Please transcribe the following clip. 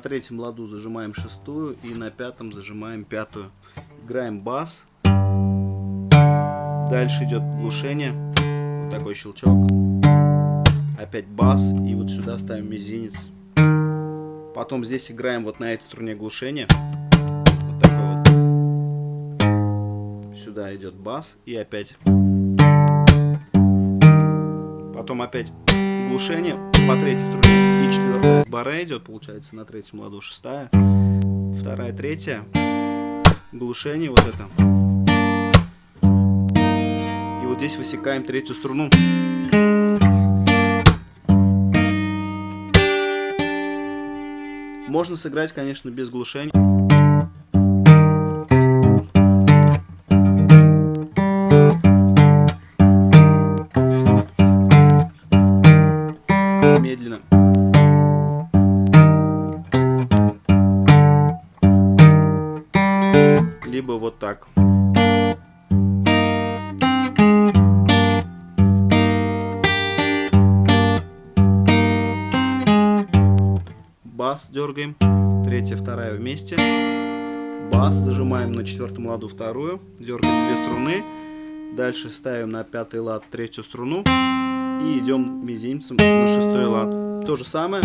третьем ладу зажимаем шестую и на пятом зажимаем пятую. Играем бас. Дальше идет глушение. Вот такой щелчок. Опять бас. И вот сюда ставим мизинец. Потом здесь играем вот на этой струне глушения. Вот такой вот. Сюда идет бас. И опять. Потом опять глушение по третьей струне. И четвертая бара идет, получается, на третьем ладу. Шестая. Вторая, третья. Глушение вот это вот здесь высекаем третью струну. Можно сыграть, конечно, без глушения. Либо вот так. бас дергаем, третья, вторая вместе, бас, зажимаем на четвертом ладу вторую, дергаем две струны, дальше ставим на пятый лад третью струну и идем мизинцем на шестой лад. То же самое.